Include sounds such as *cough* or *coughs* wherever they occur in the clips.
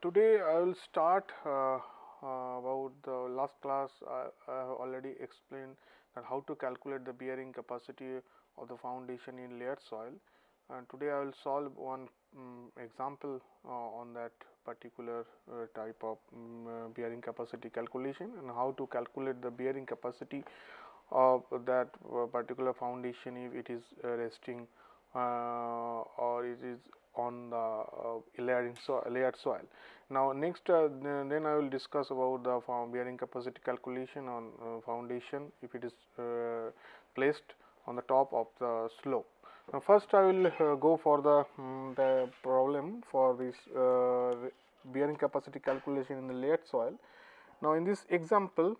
Today I will start uh, uh, about the last class I, I, have already explained that how to calculate the bearing capacity of the foundation in layered soil. And today I will solve one um, example uh, on that particular uh, type of um, bearing capacity calculation and how to calculate the bearing capacity of that particular foundation if it is resting or it is on the uh, layering layered soil. Now, next uh, then I will discuss about the bearing capacity calculation on uh, foundation if it is placed on the top of the slope. Now, first I will go for the, um, the problem for this bearing capacity calculation in the layered soil. Now, in this example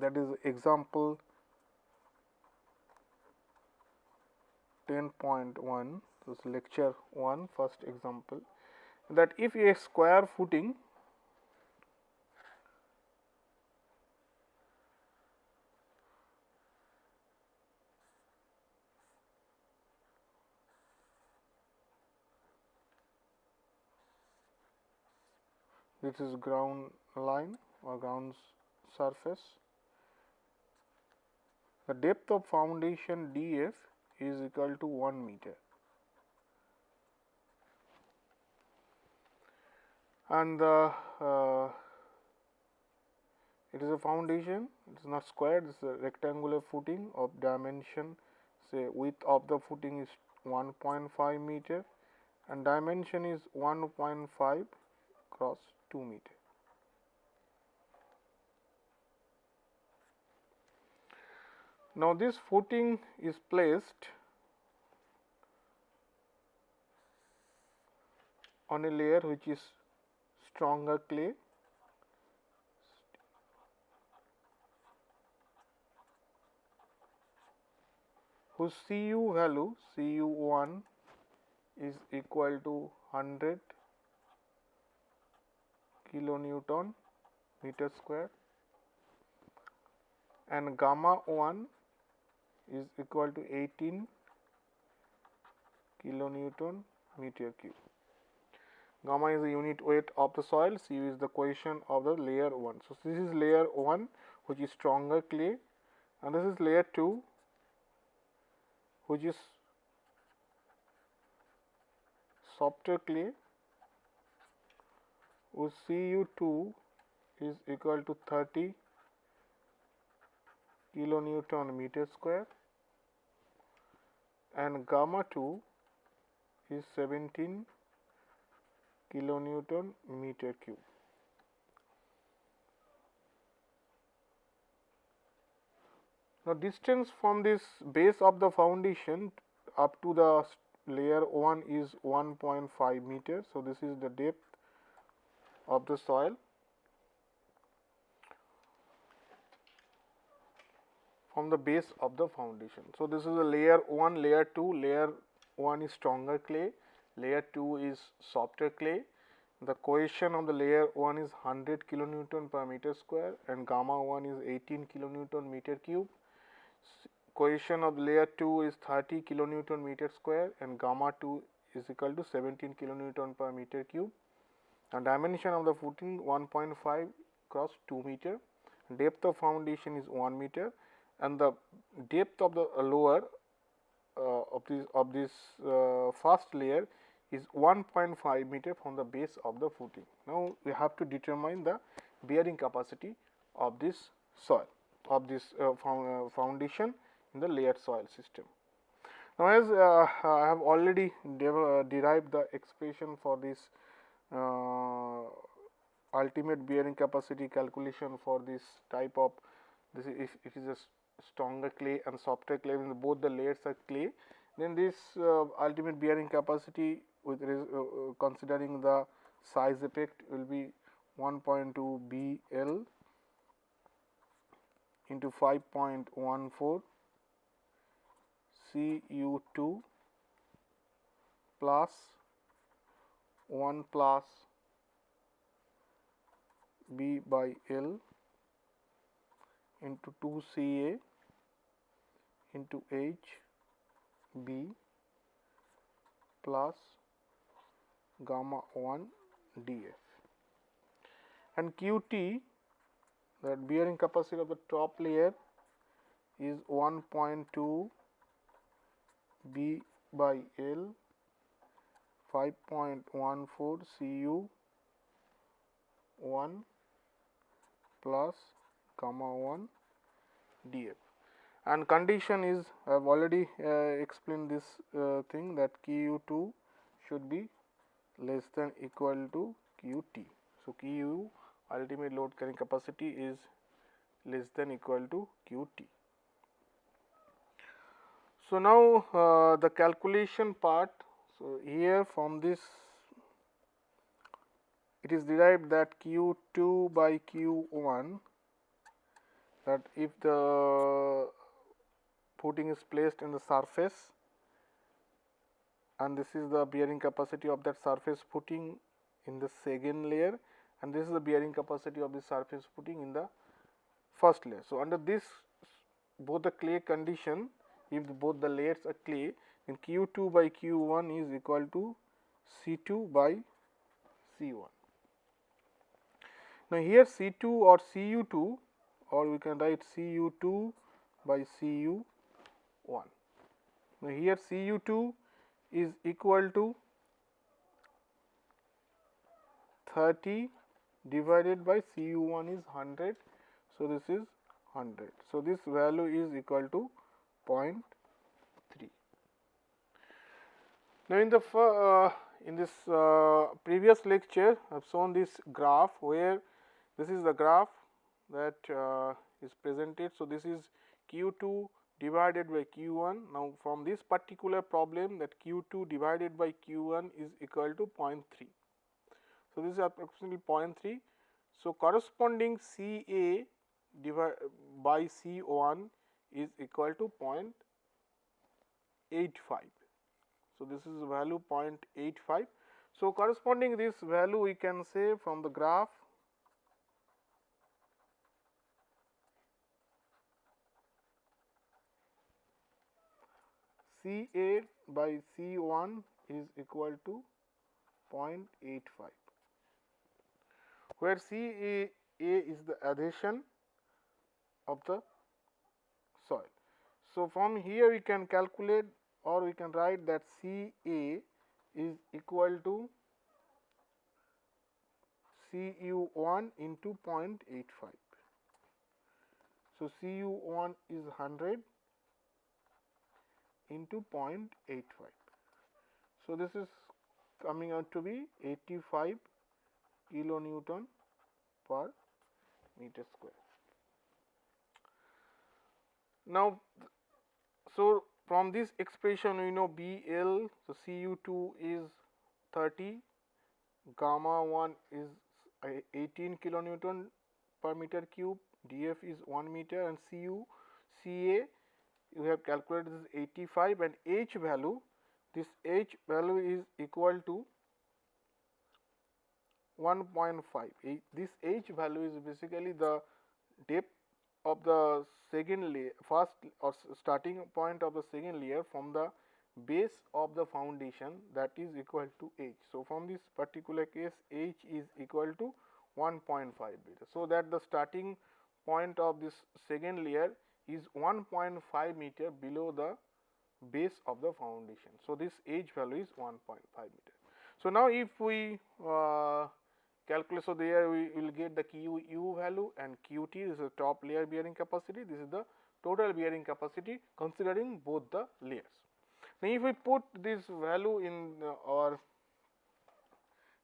that is example 10.1 this lecture 1 first example that if a square footing this is ground line or ground surface the depth of foundation df is equal to 1 meter and the uh, it is a foundation. It is not square. It is a rectangular footing of dimension. Say width of the footing is 1.5 meter and dimension is 1.5 cross 2 meter. Now, this footing is placed on a layer which is stronger clay. Whose Cu value Cu1 is equal to 100 kilonewton meter square. And gamma 1 is equal to 18 kilonewton meter cube gamma is the unit weight of the soil, C is the cohesion of the layer 1. So, this is layer 1 which is stronger clay. And this is layer 2 which is softer clay. Whose Cu2 is equal to 30 kilonewton meter square. And gamma 2 is 17 kilonewton meter cube. Now, distance from this base of the foundation up to the layer 1 is 1.5 meter. So, this is the depth of the soil from the base of the foundation. So, this is a layer 1, layer 2, layer 1 is stronger clay, layer 2 is softer clay. The cohesion of the layer 1 is 100 kilonewton per meter square and gamma 1 is 18 kilonewton meter cube. Cohesion of layer 2 is 30 kilonewton meter square and gamma 2 is equal to 17 kilonewton per meter cube. And dimension of the footing 1.5 cross 2 meter. Depth of foundation is 1 meter and the depth of the lower uh, of this of this uh, first layer is 1.5 meter from the base of the footing. Now, we have to determine the bearing capacity of this soil of this uh, uh foundation in the layered soil system. Now, as uh, I have already uh, derived the expression for this uh, ultimate bearing capacity calculation for this type of this is if it is a stronger clay and softer clay when both the layers are clay then this ultimate bearing capacity with uh, uh, considering the size effect will be 1.2 B L into 5.14 C U 2 plus 1 plus B by L into 2 C A into H B plus gamma 1 df. And qt that bearing capacity of the top layer is 1.2 b by l 5.14 cu 1 plus gamma 1 df. And condition is I have already uh, explained this uh, thing that Q 2 should be less than equal to Q t. So, Q ultimate load carrying capacity is less than equal to Q t. So, now uh, the calculation part. So, here from this it is derived that Q 2 by Q 1 that if the footing is placed in the surface and this is the bearing capacity of that surface footing in the second layer and this is the bearing capacity of the surface footing in the first layer. So, under this both the clay condition if both the layers are clay then Q 2 by Q 1 is equal to C 2 by C 1. Now, here C 2 or C U 2 or we can write C U 2 by C U 1. Now, here C u 2 is equal to 30 divided by C u 1 is 100. So, this is 100. So, this value is equal to 0.3. Now, in the uh, in this uh, previous lecture I have shown this graph where this is the graph that uh, is presented. So, this is Q 2 divided by q 1. Now, from this particular problem that q 2 divided by q 1 is equal to 0.3. So, this is approximately 0.3. So, corresponding C A by C 1 is equal to 0.85. So, this is value 0.85. So, corresponding this value we can say from the graph C A by C 1 is equal to 0.85, where C A, A is the adhesion of the soil. So, from here we can calculate or we can write that C A is equal to C U 1 into 0.85. So, C U 1 is 100 into 0.85. So, this is coming out to be 85 kilonewton per meter square. Now, so from this expression we know B L, so C U 2 is 30, gamma 1 is 18 kilonewton per meter cube, df is 1 meter and C U C A you have calculated this 85 and h value this h value is equal to 1.5 this h value is basically the depth of the second layer first or starting point of the second layer from the base of the foundation that is equal to h. So, from this particular case h is equal to 1.5 meter. So, that the starting point of this second layer is 1.5 meter below the base of the foundation. So, this h value is 1.5 meter. So, now if we uh, calculate, so there we will get the Q u value and Q t is the top layer bearing capacity, this is the total bearing capacity considering both the layers. Now, if we put this value in uh, our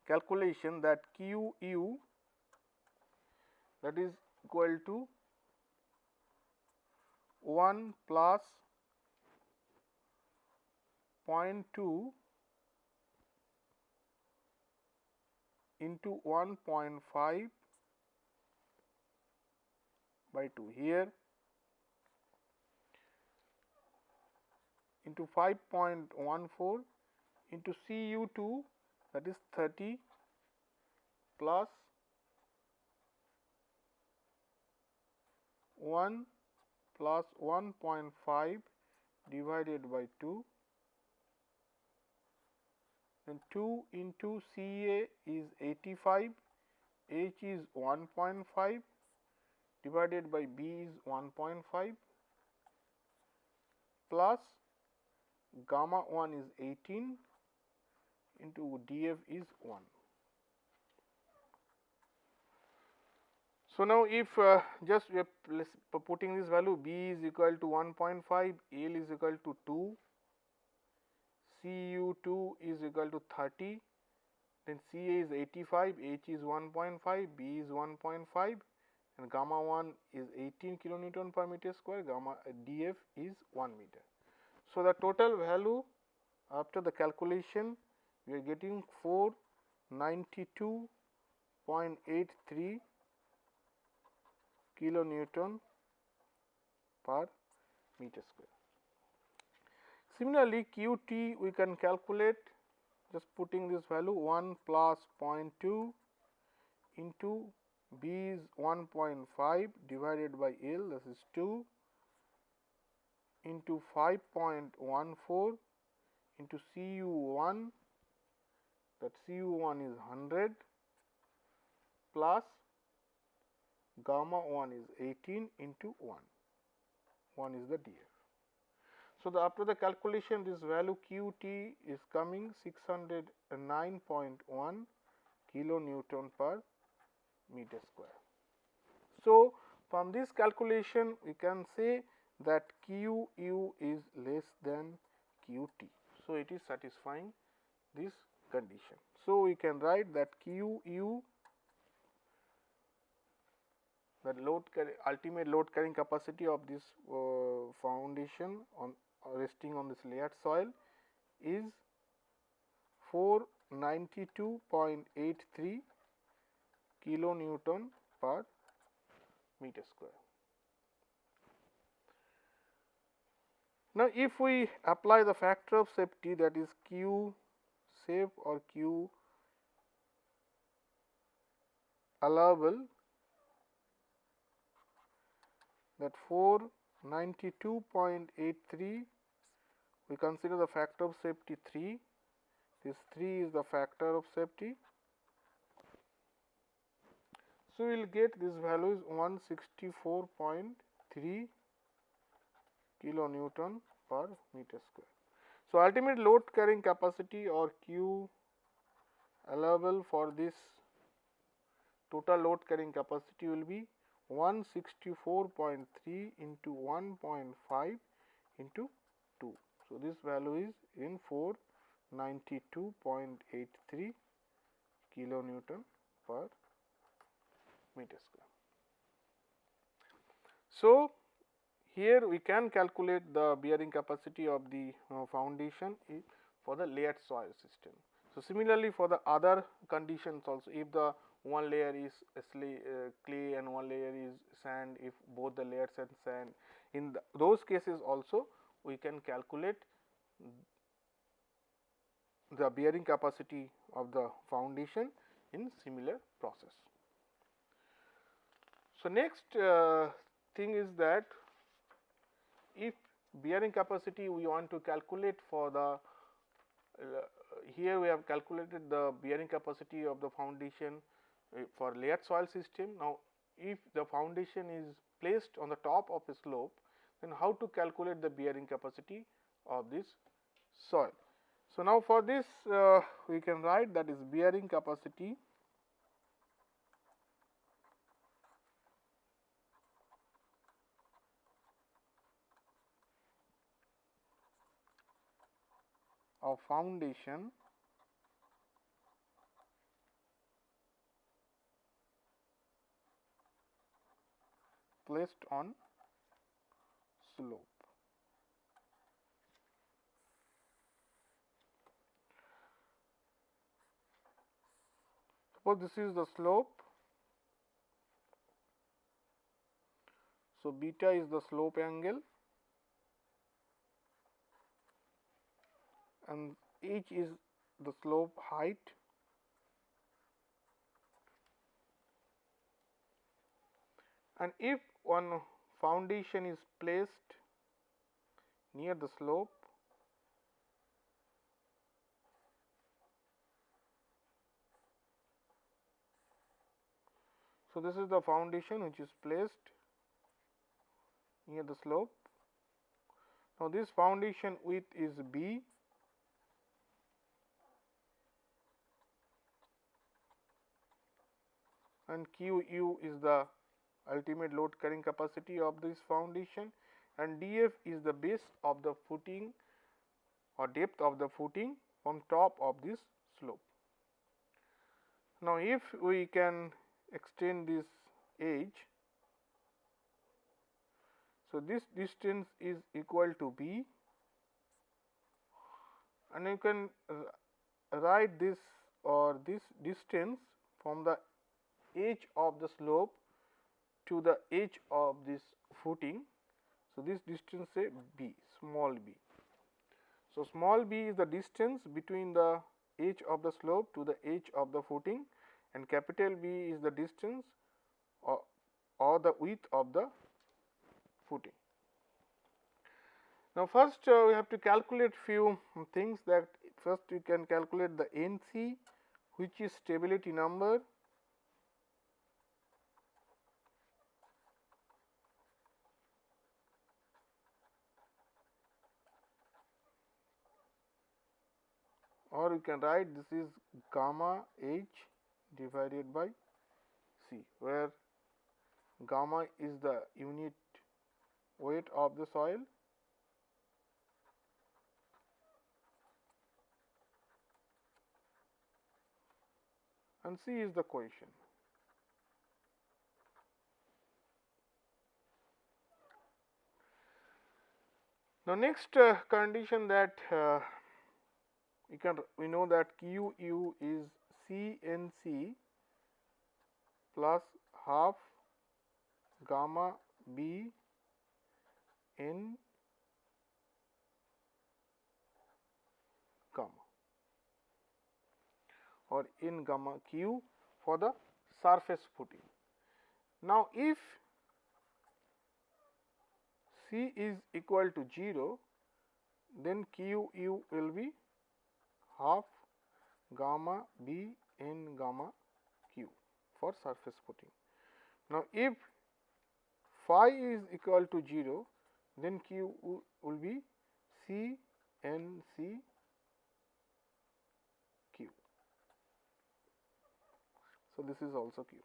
calculation that Q u that is equal to 1 plus 0.2 into 1.5 by 2 here into 5.14 into Cu2 that is 30 plus 1 plus 1.5 divided by 2 then 2 into CA is 85, H is 1.5 divided by B is 1.5 plus gamma 1 is 18 into df is 1. So, now if uh, just we are putting this value b is equal to 1.5, L is equal to 2, Cu2 is equal to 30, then Ca is 85, H is 1.5, B is 1.5 and gamma 1 is 18 kilonewton per meter square, gamma uh, df is 1 meter. So, the total value after the calculation we are getting 492.83 kilonewton per meter square. Similarly, q t we can calculate just putting this value 1 plus 0.2 into b is 1.5 divided by L this is 2 into 5.14 into Cu1 that Cu1 is 100 plus gamma 1 is 18 into 1, 1 is the df. So, the after the calculation this value q t is coming 609.1 kilonewton per meter square. So, from this calculation we can say that q u is less than q t. So, it is satisfying this condition. So, we can write that q u the load ultimate load carrying capacity of this uh, foundation on uh, resting on this layered soil is 492.83 kilonewton per meter square. Now, if we apply the factor of safety that is Q safe or Q allowable that 492.83 we consider the factor of safety 3 this 3 is the factor of safety. So, we will get this value is 164.3 kilonewton per meter square. So, ultimate load carrying capacity or Q allowable for this total load carrying capacity will be 164.3 into 1.5 into 2. So, this value is in 492.83 kilonewton per meter square. So, here we can calculate the bearing capacity of the uh, foundation for the layered soil system. So, similarly for the other conditions also if the one layer is uh, clay and one layer is sand if both the layers are sand in those cases also we can calculate the bearing capacity of the foundation in similar process. So, next uh, thing is that if bearing capacity we want to calculate for the uh, here we have calculated the bearing capacity of the foundation for layered soil system. Now, if the foundation is placed on the top of a slope, then how to calculate the bearing capacity of this soil. So, now for this uh, we can write that is bearing capacity of foundation placed on slope. Suppose this is the slope. So, beta is the slope angle and h is the slope height and if one foundation is placed near the slope So, this is the foundation which is placed near the slope. Now, this foundation width is b and q u is the ultimate load carrying capacity of this foundation and df is the base of the footing or depth of the footing from top of this slope. Now, if we can extend this edge, so this distance is equal to b and you can write this or this distance from the edge of the slope to the edge of this footing. So, this distance say b small b. So, small b is the distance between the edge of the slope to the edge of the footing and capital B is the distance or, or the width of the footing. Now, first uh, we have to calculate few things that first we can calculate the NC which is stability number or you can write this is gamma h divided by c where gamma is the unit weight of the soil and c is the cohesion. Now, next uh, condition that uh, we can we know that q u is c n c plus half gamma b n gamma or n gamma q for the surface footing. Now, if c is equal to 0 then q u will be half gamma B n gamma q for surface footing. Now, if phi is equal to 0 then q will be c n c q. So, this is also q.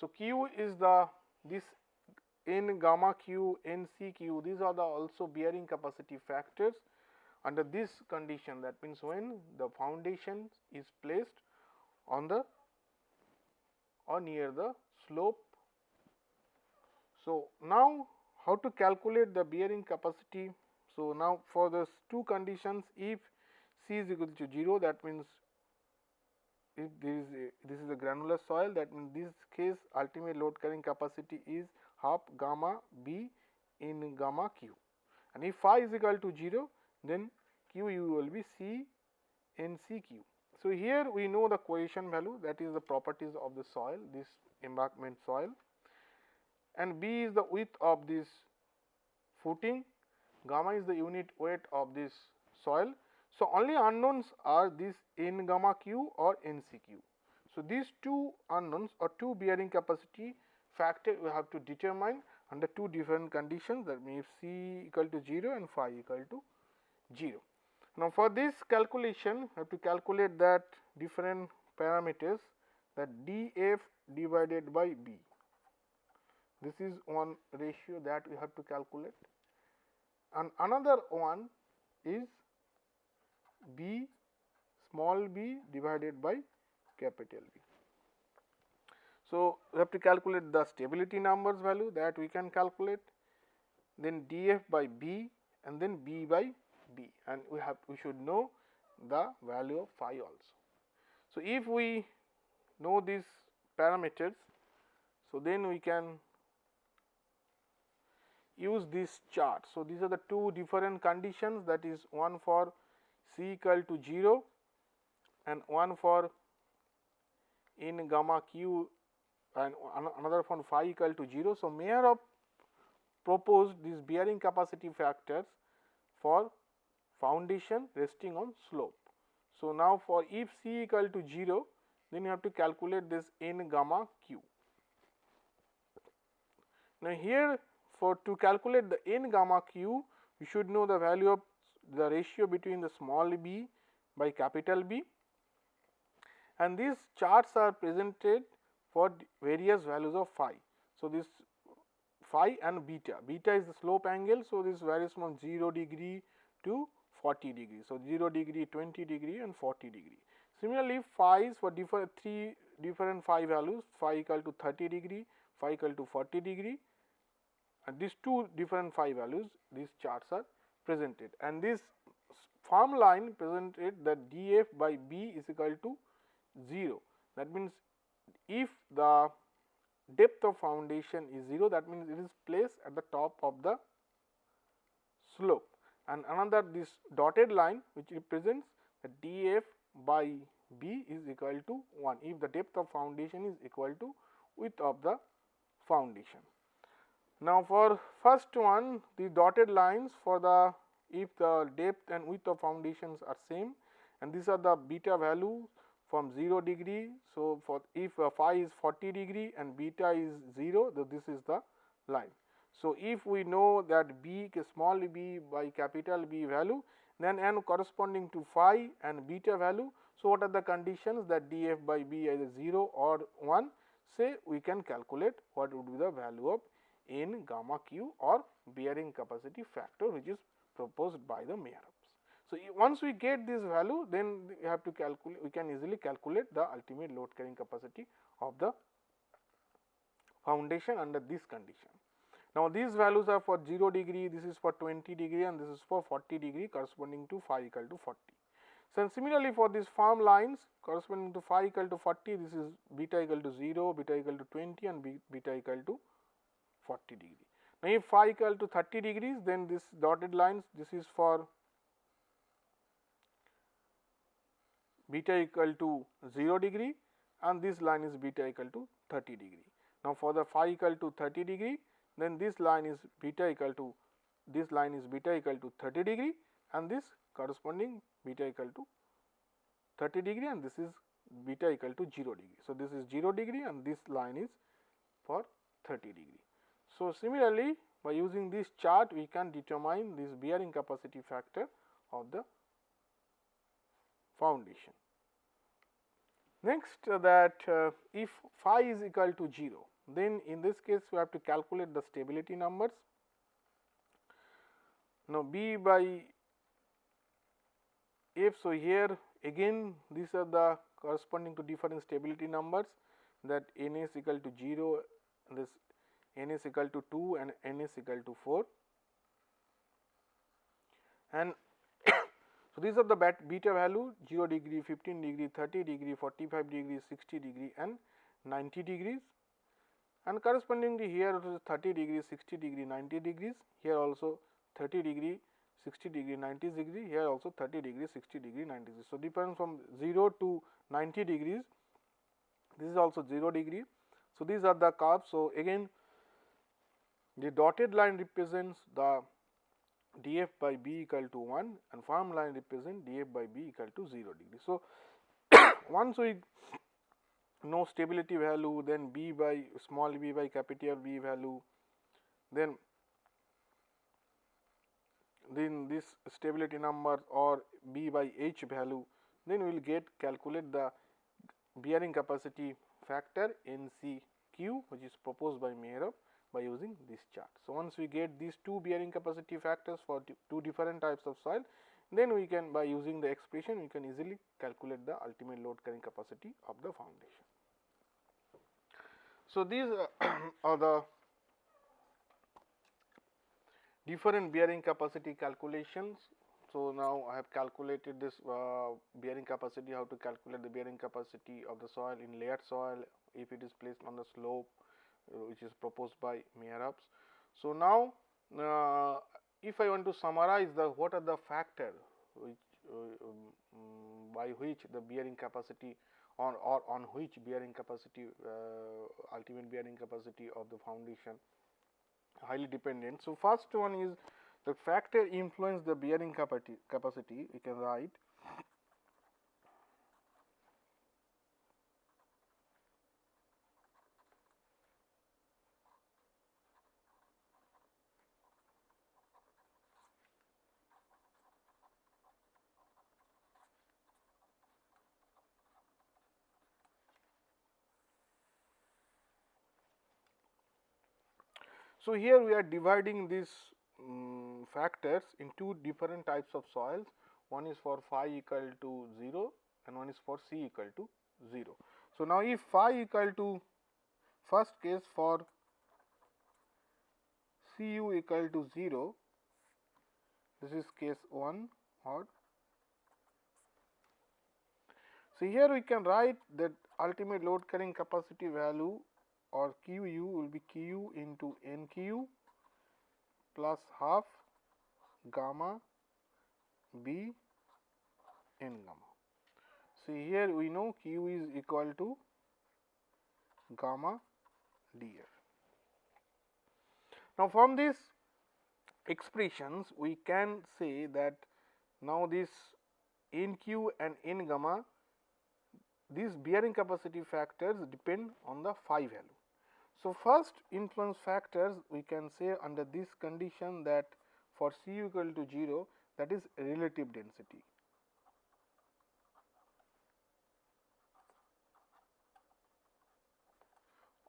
So, q is the this n gamma q n c q these are the also bearing capacity factors under this condition that means when the foundation is placed on the or near the slope. So, now how to calculate the bearing capacity. So, now for the two conditions if C is equal to 0 that means if there is a, this is a granular soil that means this case ultimate load carrying capacity is half gamma b in gamma q and if phi is equal to 0 then q u will be C n C q. So, here we know the cohesion value that is the properties of the soil this embankment soil and B is the width of this footing, gamma is the unit weight of this soil. So, only unknowns are this n gamma q or n c q. So, these two unknowns or two bearing capacity factor we have to determine under two different conditions that means C equal to 0 and phi equal to 0. Now, for this calculation we have to calculate that different parameters that df divided by b. This is one ratio that we have to calculate and another one is b small b divided by capital B. So, we have to calculate the stability numbers value that we can calculate then df by b and then b by b and we have we should know the value of phi also. So, if we know these parameters, so then we can use this chart. So, these are the two different conditions that is one for c equal to 0 and one for in gamma q and another for phi equal to 0. So, Mayer have proposed these bearing capacity factors for foundation resting on slope. So, now for if C equal to 0 then you have to calculate this n gamma q. Now, here for to calculate the n gamma q, you should know the value of the ratio between the small b by capital B and these charts are presented for various values of phi. So, this phi and beta, beta is the slope angle. So, this varies from 0 degree to 40 degree. So, 0 degree, 20 degree and 40 degree. Similarly, phi is for different three different phi values, phi equal to 30 degree, phi equal to 40 degree and these two different phi values, these charts are presented and this form line presented that df by b is equal to 0. That means, if the depth of foundation is 0 that means, it is placed at the top of the slope and another this dotted line which represents the df by b is equal to 1 if the depth of foundation is equal to width of the foundation. Now, for first one the dotted lines for the if the depth and width of foundations are same and these are the beta value from 0 degree. So, for if uh, phi is 40 degree and beta is 0, then this is the line. So, if we know that b small b by capital B value, then n corresponding to phi and beta value. So, what are the conditions that df by b either 0 or 1 say we can calculate what would be the value of n gamma q or bearing capacity factor which is proposed by the Meyer. So, once we get this value then we have to calculate we can easily calculate the ultimate load carrying capacity of the foundation under this condition. Now, these values are for 0 degree, this is for 20 degree and this is for 40 degree corresponding to phi equal to 40. So, similarly for these form lines corresponding to phi equal to 40, this is beta equal to 0, beta equal to 20 and beta equal to 40 degree. Now, if phi equal to 30 degrees, then this dotted lines, this is for beta equal to 0 degree and this line is beta equal to 30 degree. Now, for the phi equal to 30 degree then this line is beta equal to this line is beta equal to 30 degree and this corresponding beta equal to 30 degree and this is beta equal to 0 degree. So, this is 0 degree and this line is for 30 degree. So, similarly by using this chart we can determine this bearing capacity factor of the foundation. Next uh, that uh, if phi is equal to 0, then in this case we have to calculate the stability numbers. Now, B by F. So, here again these are the corresponding to different stability numbers that n is equal to 0, this n is equal to 2 and n is equal to 4 and *coughs* so, these are the beta value 0 degree, 15 degree, 30 degree, 45 degree, 60 degree and 90 degrees and correspondingly here it is 30 degree, 60 degree, 90 degrees, here also 30 degree, 60 degree, 90 degree, here also 30 degree, 60 degree, 90 degree. So, depends from 0 to 90 degrees, this is also 0 degree. So, these are the curves. So, again the dotted line represents the df by b equal to 1 and form line represent df by b equal to 0 degree. So, *coughs* once we know stability value then b by small b by capital B value then then this stability number or b by h value then we will get calculate the bearing capacity factor NCQ which is proposed by Meyer by using this chart. So, once we get these two bearing capacity factors for two different types of soil, then we can by using the expression we can easily calculate the ultimate load carrying capacity of the foundation. So, these *clears throat* are the different bearing capacity calculations. So, now I have calculated this uh, bearing capacity, how to calculate the bearing capacity of the soil in layered soil if it is placed on the slope uh, which is proposed by Meyerhof's. So, now uh, if I want to summarize the what are the factors which uh, um, by which the bearing capacity on or on which bearing capacity uh, ultimate bearing capacity of the foundation highly dependent. So, first one is the factor influence the bearing capacity capacity we can write So, here we are dividing these um, factors in two different types of soils. One is for phi equal to 0 and one is for C equal to 0. So, now if phi equal to first case for C u equal to 0, this is case 1 or so, here we can write that ultimate load carrying capacity value or Q u will be Q u into N q plus half gamma B N gamma. See here we know Q is equal to gamma df. Now, from these expressions we can say that now this N q and N gamma these bearing capacity factors depend on the phi value. So, first influence factors we can say under this condition that for C equal to 0 that is relative density.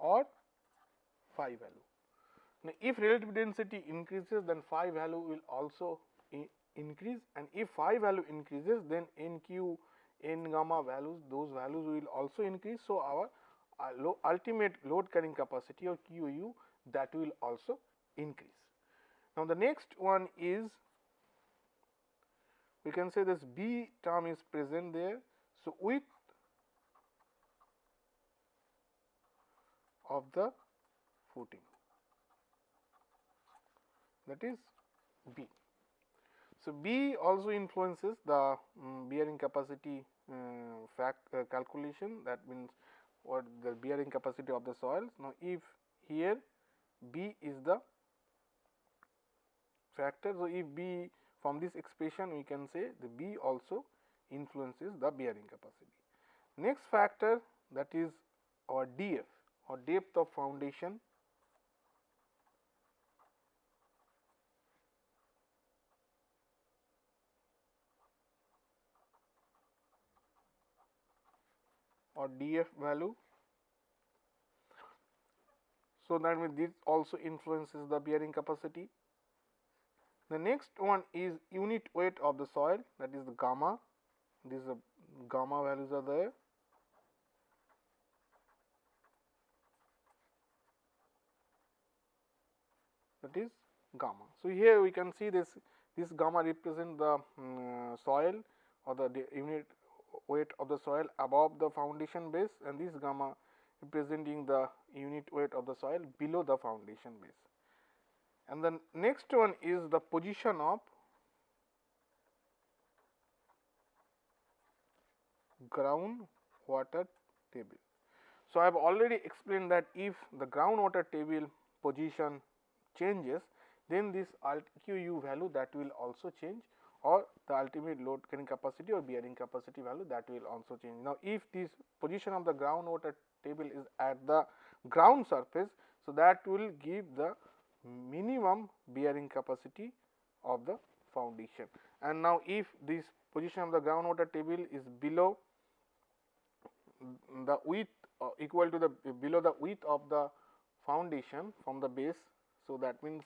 or phi value. Now, if relative density increases then phi value will also increase and if phi value increases then n q n gamma values those values will also increase. So, our uh, ultimate load carrying capacity or QU that will also increase. Now, the next one is we can say this B term is present there. So, with of the footing that is B. So, B also influences the um, bearing capacity uh, fact uh, calculation that means what the bearing capacity of the soils. Now, if here B is the factor. So, if B from this expression we can say the B also influences the bearing capacity. Next factor that is our DF or depth of foundation or df value. So, that means this also influences the bearing capacity. The next one is unit weight of the soil that is the gamma, these gamma values are there. that is gamma. So, here we can see this this gamma represent the um, soil or the unit weight of the soil above the foundation base and this gamma representing the unit weight of the soil below the foundation base. And the next one is the position of ground water table. So, I have already explained that if the groundwater table position changes, then this alt QU value that will also change or the ultimate load carrying capacity or bearing capacity value that will also change. Now, if this position of the groundwater table is at the ground surface, so that will give the minimum bearing capacity of the foundation. And now, if this position of the groundwater table is below the width uh, equal to the below the width of the foundation from the base. So, that means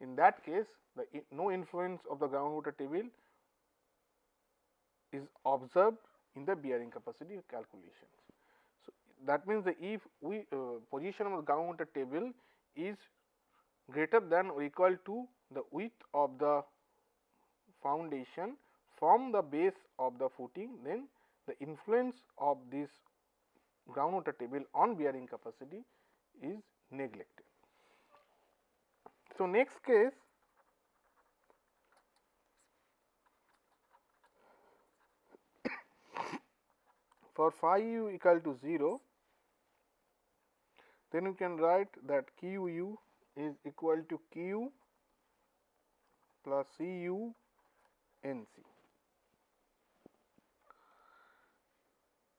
in that case the no influence of the groundwater table is observed in the bearing capacity calculations. So, that means that if we uh, position of the groundwater table is greater than or equal to the width of the foundation from the base of the footing, then the influence of this groundwater table on bearing capacity is neglected. So, next case *coughs* for phi u equal to 0, then you can write that q u is equal to q plus c u n c.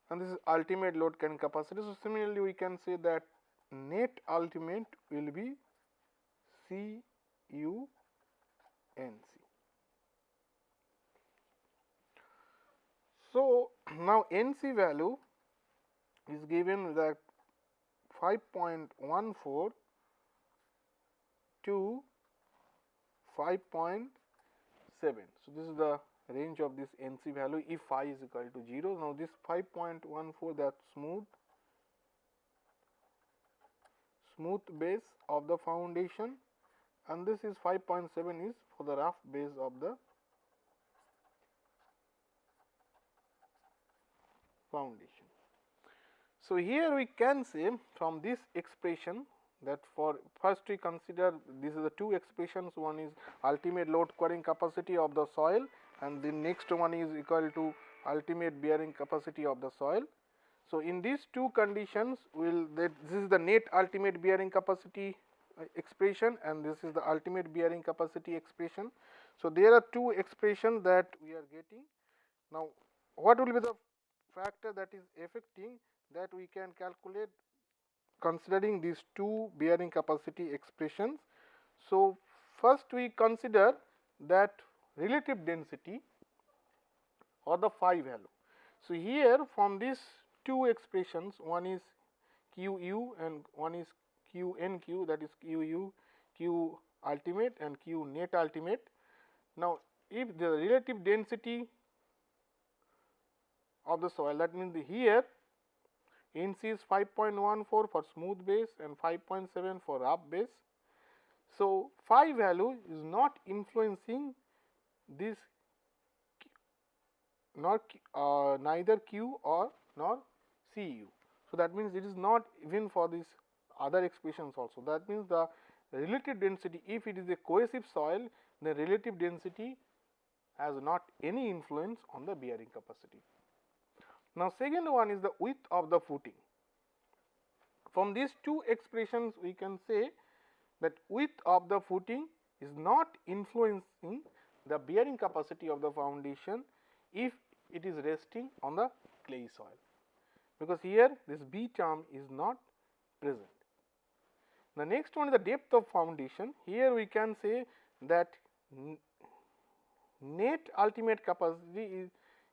And this is ultimate load carrying capacity. So, similarly, we can say that net ultimate will be C u n c. So, *clears throat* now NC value is given that 5.14 to 5.7. So, this is the range of this NC value if phi is equal to 0. Now, this 5.14 that smooth smooth base of the foundation and this is 5.7 is for the rough base of the foundation. So, here we can say from this expression that for first we consider these are the two expressions one is ultimate load carrying capacity of the soil and the next one is equal to ultimate bearing capacity of the soil. So, in these two conditions will that this is the net ultimate bearing capacity Uh, expression and this is the ultimate bearing capacity expression. So, there are two expressions that we are getting. Now, what will be the factor that is affecting that we can calculate considering these two bearing capacity expressions. So, first we consider that relative density or the phi value. So, here from these two expressions one is q u and one is q n q that is q u q ultimate and q net ultimate. Now, if the relative density of the soil that means the here NC is 5.14 for smooth base and 5.7 for rough base. So, phi value is not influencing this nor uh, neither Q or nor Cu. So, that means it is not even for this other expressions also that means the relative density if it is a cohesive soil the relative density has not any influence on the bearing capacity. Now, second one is the width of the footing. From these two expressions we can say that width of the footing is not influencing the bearing capacity of the foundation if it is resting on the clay soil, because here this B term is not present. The next one is the depth of foundation. Here we can say that net ultimate capacity is,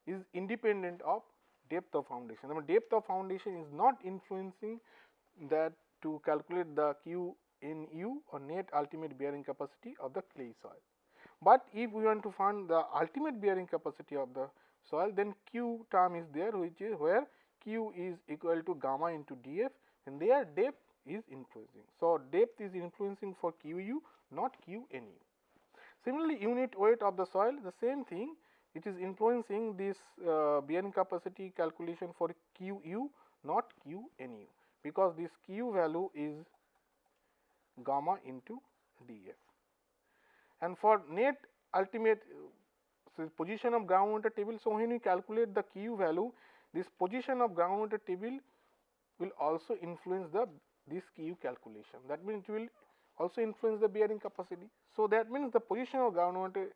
is independent of depth of foundation. The depth of foundation is not influencing that to calculate the Q in U or net ultimate bearing capacity of the clay soil. But if we want to find the ultimate bearing capacity of the soil then Q term is there which is where Q is equal to gamma into df and their depth is influencing. So, depth is influencing for QU not QNU. Similarly, unit weight of the soil the same thing it is influencing this uh, bearing capacity calculation for QU not QNU because this Q value is gamma into df. And for net ultimate so position of groundwater table. So, when you calculate the Q value this position of groundwater table will also influence the this Q calculation that means it will also influence the bearing capacity. So, that means the position of groundwater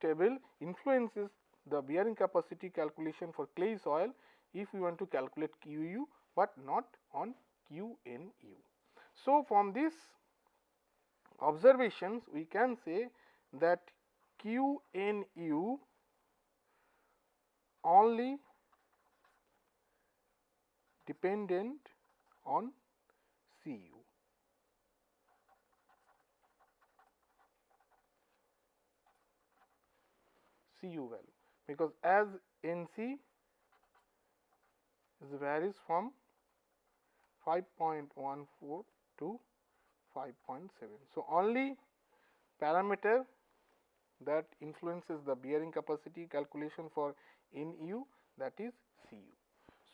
table influences the bearing capacity calculation for clay soil if we want to calculate QU, but not on QNU. So, from this observations we can say that QNU only dependent on CU. CU value because as NC is varies from 5.14 to 5.7. So, only parameter that influences the bearing capacity calculation for NU that is.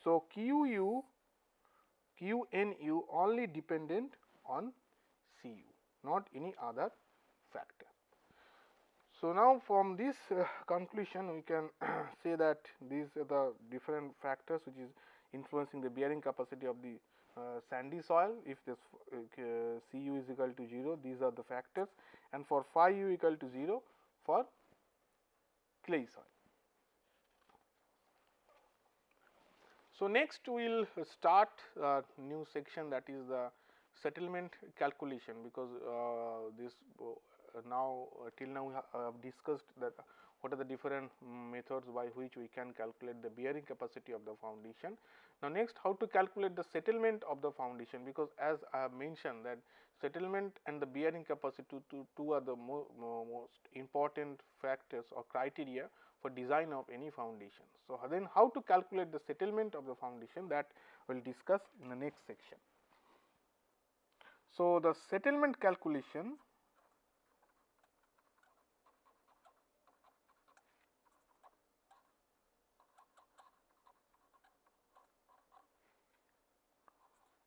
So, QU, QNU only dependent on CU not any other factor. So, now from this uh, conclusion we can *clears throat* say that these are the different factors which is influencing the bearing capacity of the uh, sandy soil if this uh, Cu is equal to 0 these are the factors and for phi u equal to 0 for clay soil. So, next we will start a new section that is the settlement calculation because uh, this uh, now uh, till now we have discussed that what are the different methods by which we can calculate the bearing capacity of the foundation. Now, next how to calculate the settlement of the foundation because as I have mentioned that settlement and the bearing capacity two, two are the mo most important factors or criteria for design of any foundation. So, then how to calculate the settlement of the foundation that we will discuss in the next section. So, the settlement calculation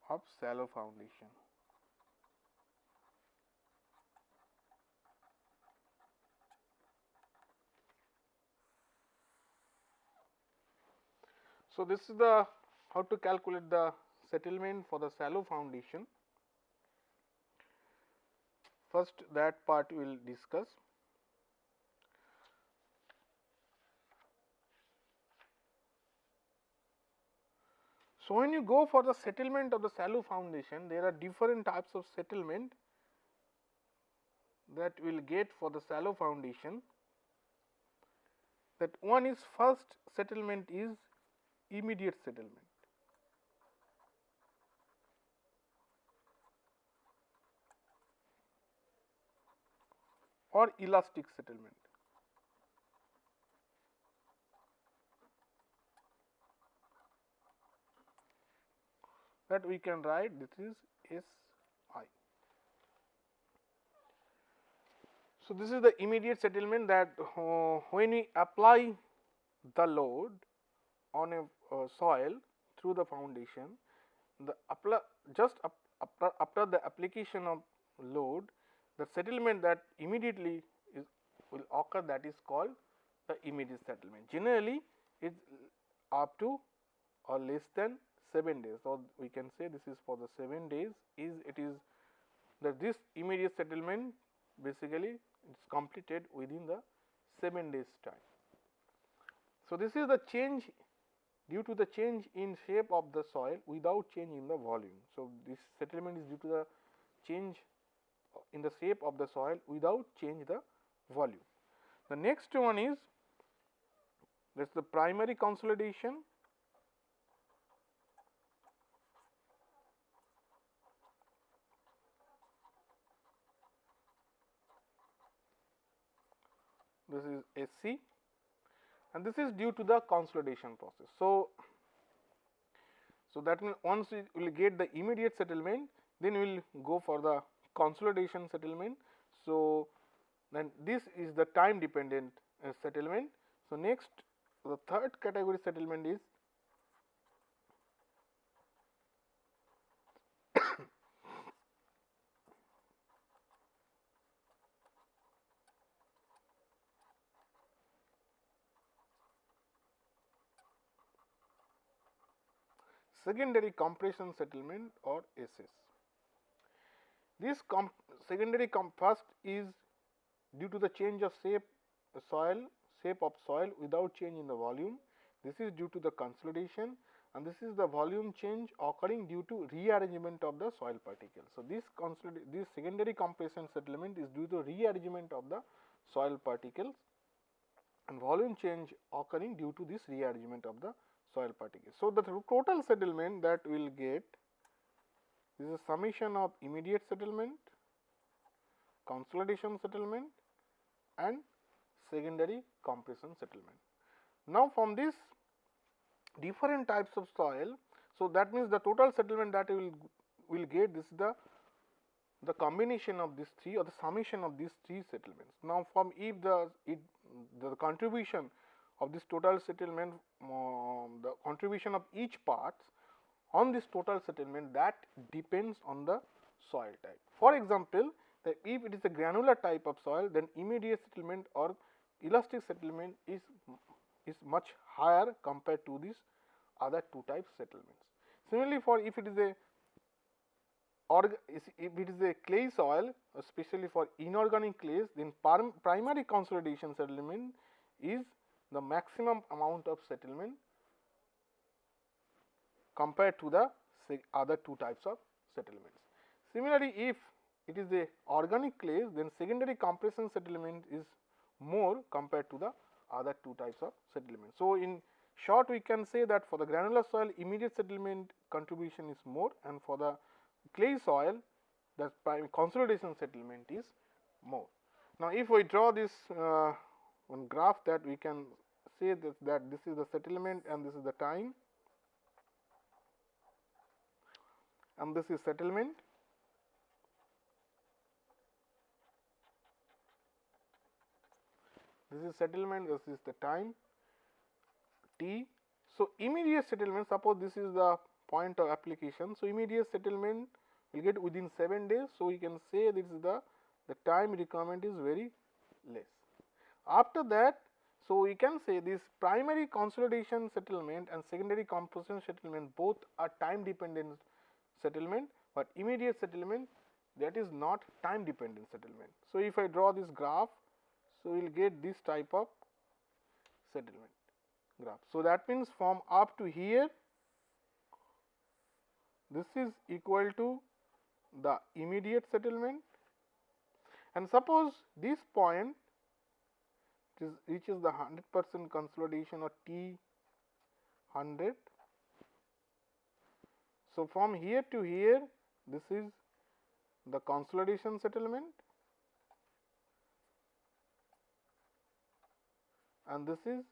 of shallow foundation. So, this is the how to calculate the settlement for the shallow foundation. First that part we will discuss. So, when you go for the settlement of the shallow foundation, there are different types of settlement that we will get for the shallow foundation. That one is first settlement is immediate settlement. or elastic settlement. that we can write this is S i. So, this is the immediate settlement that uh, when we apply the load on a uh, soil through the foundation, the apply just up, after, after the application of load, the settlement that immediately is will occur that is called the immediate settlement. Generally, it up to or less than 7 days or we can say this is for the 7 days is it is that this immediate settlement basically it is completed within the 7 days time. So, this is the change due to the change in shape of the soil without change in the volume. So, this settlement is due to the change in the shape of the soil without change the volume. The next one is that is the primary consolidation this is SC and this is due to the consolidation process. So, so that means once we will get the immediate settlement then we will go for the consolidation settlement. So, then this is the time dependent uh, settlement. So, next the third category settlement is secondary compression settlement or SS. This secondary comp first is due to the change of shape soil shape of soil without change in the volume. This is due to the consolidation and this is the volume change occurring due to rearrangement of the soil particles. So, this this secondary compression settlement is due to rearrangement of the soil particles and volume change occurring due to this rearrangement of the soil particles. So, the total settlement that we will get is a summation of immediate settlement, consolidation settlement and secondary compression settlement. Now, from this different types of soil, so that means the total settlement that we will will get this is the the combination of these three or the summation of these three settlements. Now, from if the it the contribution of this total settlement, uh, the contribution of each parts on this total settlement that depends on the soil type. For example, if it is a granular type of soil then immediate settlement or elastic settlement is, is much higher compared to these other two types settlements. Similarly, for if it is a if it is a clay soil especially for inorganic clays then primary consolidation settlement is the maximum amount of settlement compared to the other two types of settlements. Similarly, if it is a organic clays then secondary compression settlement is more compared to the other two types of settlement. So, in short we can say that for the granular soil immediate settlement contribution is more and for the clay soil the consolidation settlement is more. Now, if we draw this uh, one graph that we can say that, that this is the settlement and this is the time and this is settlement this is settlement this is the time t. So, immediate settlement suppose this is the point of application. So, immediate settlement will get within 7 days. So, we can say this is the the time requirement is very less. After that, so we can say this primary consolidation settlement and secondary compression settlement both are time dependent settlement, but immediate settlement that is not time dependent settlement. So, if I draw this graph, so we will get this type of settlement graph. So, that means from up to here this is equal to the immediate settlement and suppose this point is reaches the 100 percent consolidation or T 100. So, from here to here this is the consolidation settlement and this is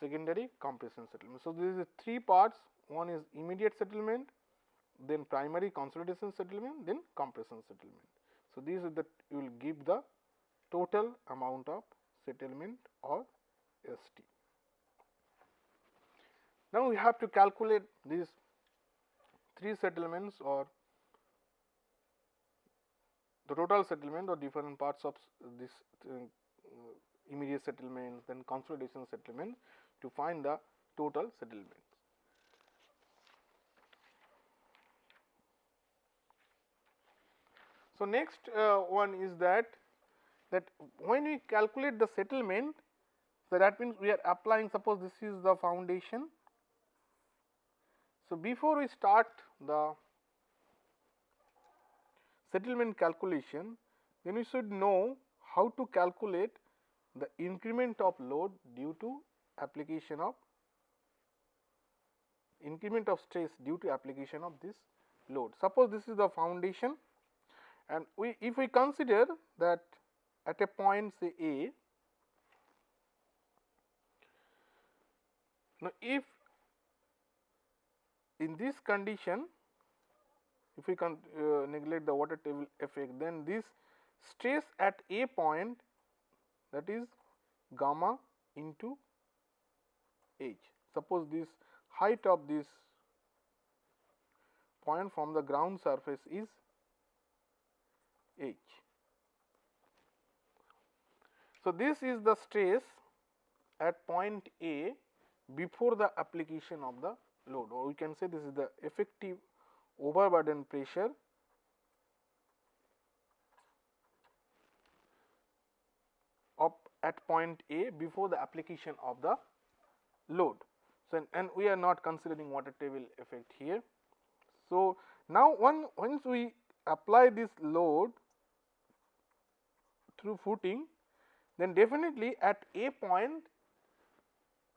secondary compression settlement. So, there is three parts one is immediate settlement then primary consolidation settlement, then compression settlement. So, these are the you will give the total amount of settlement or ST. Now, we have to calculate these three settlements or the total settlement or different parts of this uh, immediate settlement then consolidation settlement to find the total settlement. So, next uh, one is that that when we calculate the settlement, so that means we are applying suppose this is the foundation. So, before we start the settlement calculation, then we should know how to calculate the increment of load due to application of increment of stress due to application of this load. Suppose this is the foundation and we if we consider that at a point say A, now if in this condition if we can uh, neglect the water table effect then this stress at A point that is gamma into h. Suppose this height of this point from the ground surface is H. So, this is the stress at point A before the application of the load or we can say this is the effective overburden pressure of at point A before the application of the load. So, and we are not considering water table effect here. So, now one once we apply this load through footing, then definitely at a point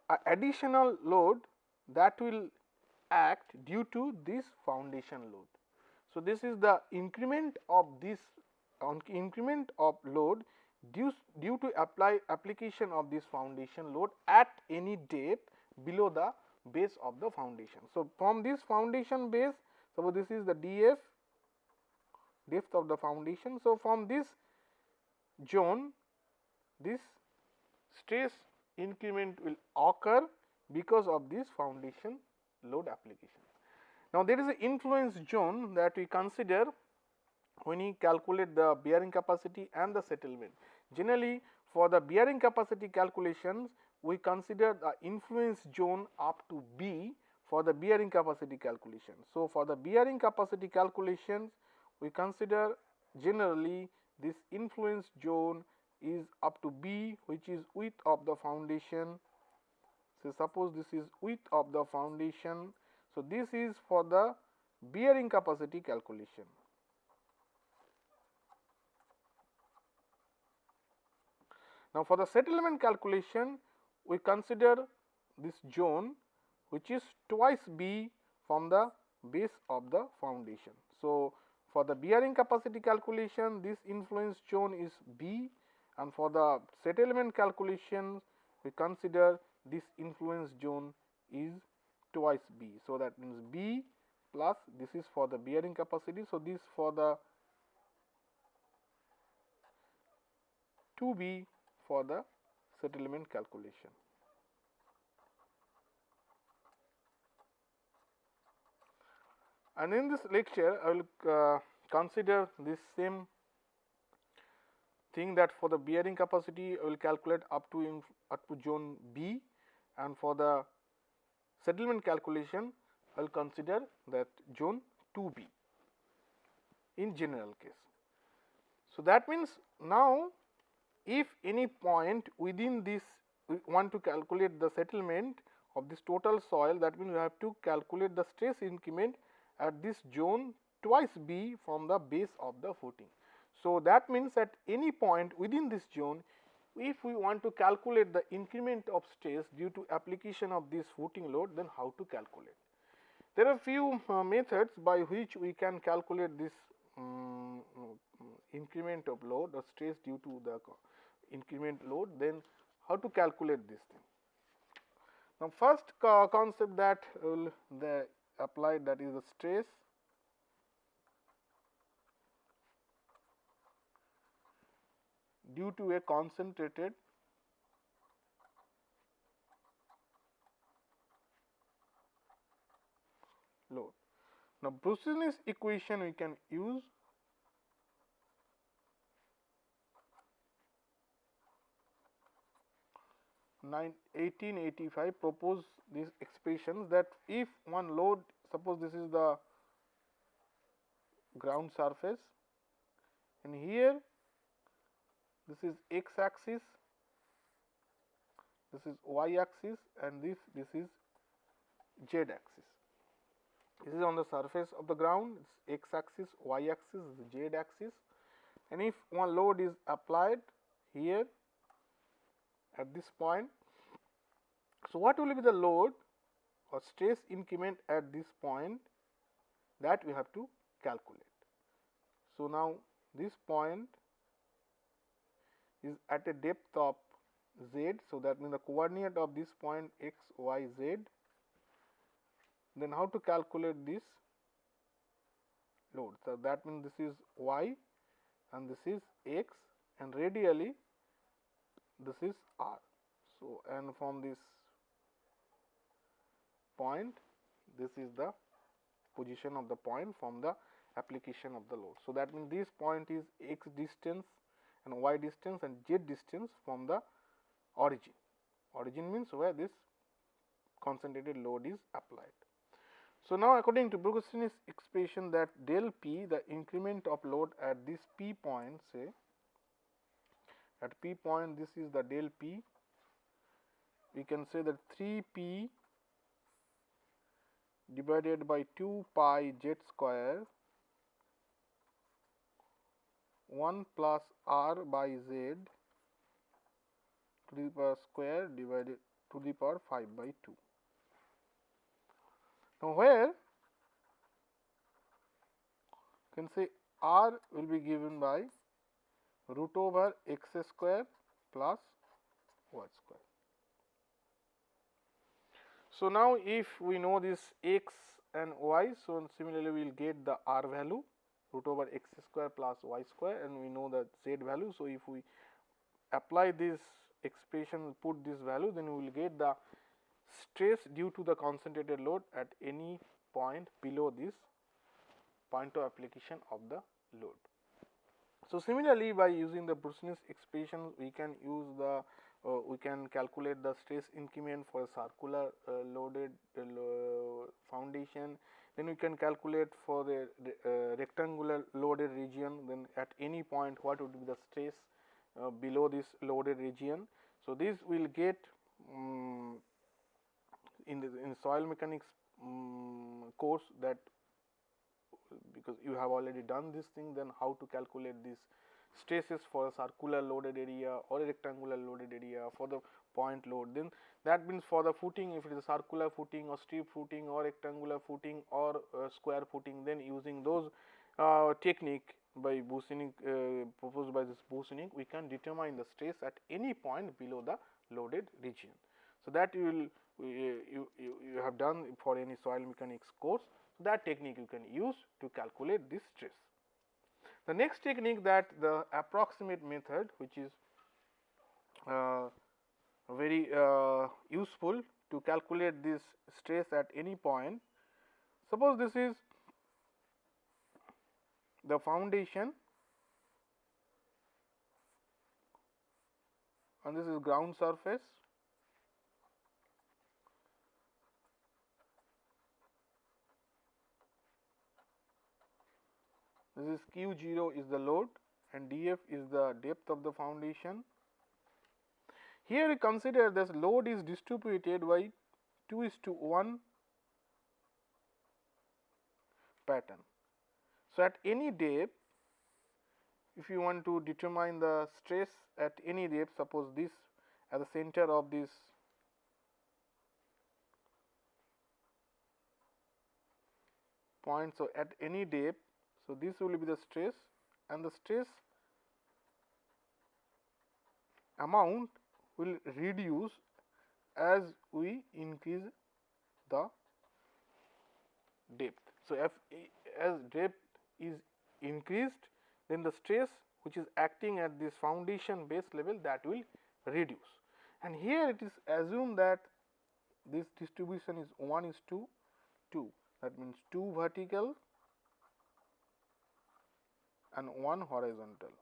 a additional load that will act due to this foundation load. So, this is the increment of this on increment of load due, due to apply application of this foundation load at any depth below the base of the foundation. So, from this foundation base suppose this is the df depth of the foundation. So, from this zone this stress increment will occur because of this foundation load application. Now, there is an influence zone that we consider when we calculate the bearing capacity and the settlement. Generally, for the bearing capacity calculations, we consider the influence zone up to B for the bearing capacity calculation. So, for the bearing capacity calculations, we consider generally this influence zone is up to B which is width of the foundation. So, suppose this is width of the foundation. So, this is for the bearing capacity calculation. Now, for the settlement calculation we consider this zone which is twice B from the base of the foundation. So, for the bearing capacity calculation this influence zone is B and for the settlement calculation we consider this influence zone is twice B. So, that means B plus this is for the bearing capacity. So, this for the 2B for the settlement calculation. And in this lecture, I will uh, consider this same thing that for the bearing capacity, I will calculate up to up to zone B and for the settlement calculation, I will consider that zone 2B in general case. So, that means now if any point within this we want to calculate the settlement of this total soil that means we have to calculate the stress increment at this zone twice B from the base of the footing. So, that means at any point within this zone if we want to calculate the increment of stress due to application of this footing load then how to calculate. There are few uh, methods by which we can calculate this um, increment of load or stress due to the increment load then how to calculate this thing. Now, first co concept that will the applied that is the stress due to a concentrated load. Now, Boussinesq's equation we can use 1885 propose these expressions that if one load suppose this is the ground surface and here this is x axis this is y axis and this this is z axis this is on the surface of the ground it's x axis y axis z axis and if one load is applied here at this point. So, what will be the load or stress increment at this point that we have to calculate. So, now this point is at a depth of z. So, that means the coordinate of this point x, y, z. Then how to calculate this load? So, that means this is y and this is x and radially this is r. So, and from this point this is the position of the point from the application of the load. So, that means this point is x distance and y distance and z distance from the origin. Origin means where this concentrated load is applied. So, now according to Boussinesq expression that del p the increment of load at this p point say at p point this is the del p we can say that 3 p divided by 2 pi z square 1 plus r by z to the power square divided to the power 5 by 2. Now, where you can say r will be given by root over x square plus y square. So, now if we know this x and y, so similarly we will get the r value root over x square plus y square and we know the z value. So, if we apply this expression put this value then we will get the stress due to the concentrated load at any point below this point of application of the load. So, similarly by using the Boussinesq expression we can use the uh, we can calculate the stress increment for a circular uh, loaded uh, foundation then we can calculate for the uh, rectangular loaded region then at any point what would be the stress uh, below this loaded region. So, this will get um, in the in soil mechanics um, course that because you have already done this thing then how to calculate this stresses for a circular loaded area or a rectangular loaded area for the point load then that means for the footing if it is a circular footing or strip footing or rectangular footing or uh, square footing then using those uh, technique by Boussinesq uh, proposed by this Boussinesq we can determine the stress at any point below the loaded region. So, that you will you, you, you have done for any soil mechanics course that technique you can use to calculate this stress. The next technique that the approximate method which is uh, very uh, useful to calculate this stress at any point. Suppose this is the foundation and this is ground surface this is q 0 is the load and df is the depth of the foundation. Here we consider this load is distributed by 2 is to 1 pattern. So, at any depth if you want to determine the stress at any depth suppose this at the center of this point. So, at any depth. So, this will be the stress and the stress amount will reduce as we increase the depth. So, if as depth is increased then the stress which is acting at this foundation base level that will reduce. And here it is assumed that this distribution is 1 is to 2 that means 2 vertical and 1 horizontal.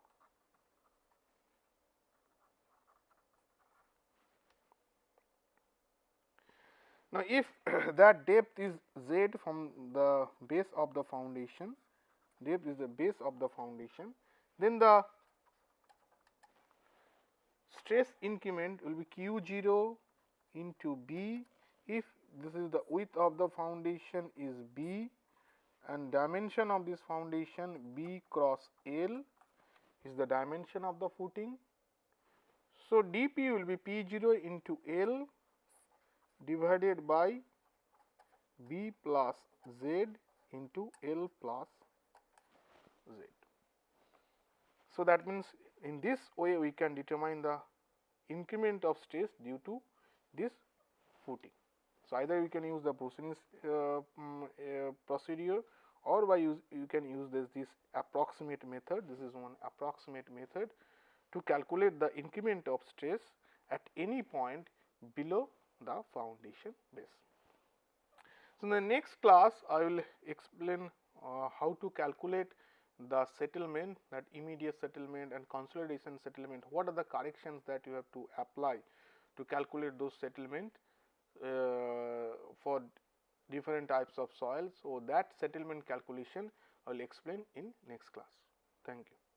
Now, if *clears throat* that depth is z from the base of the foundation, depth is the base of the foundation, then the stress increment will be q 0 into b if this is the width of the foundation is b and dimension of this foundation b cross l is the dimension of the footing. So, dp will be p 0 into l divided by b plus z into L plus z. So, that means in this way we can determine the increment of stress due to this footing. So, either we can use the uh, um, uh, procedure or by use you can use this this approximate method this is one approximate method to calculate the increment of stress at any point below the foundation base. So, in the next class I will explain uh, how to calculate the settlement that immediate settlement and consolidation settlement what are the corrections that you have to apply to calculate those settlement uh, for different types of soils. So, that settlement calculation I will explain in next class. Thank you.